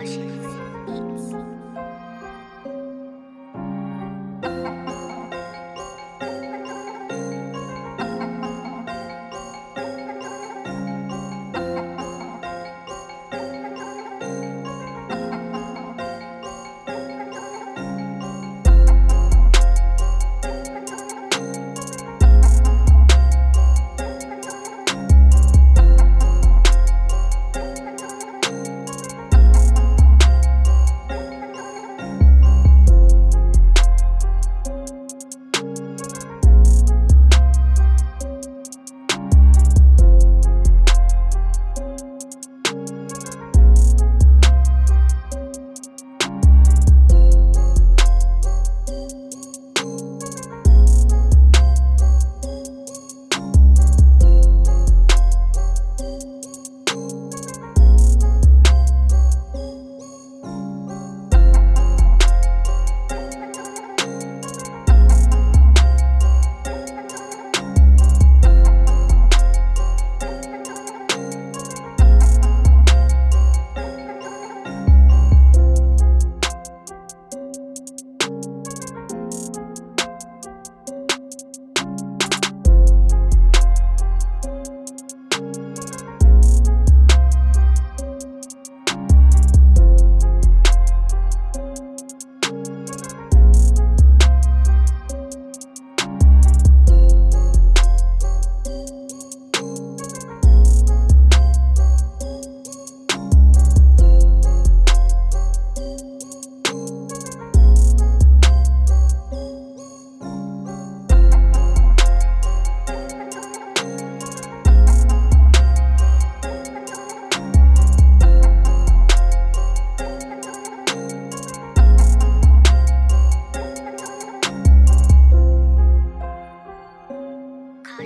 我选 c 一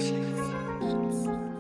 起。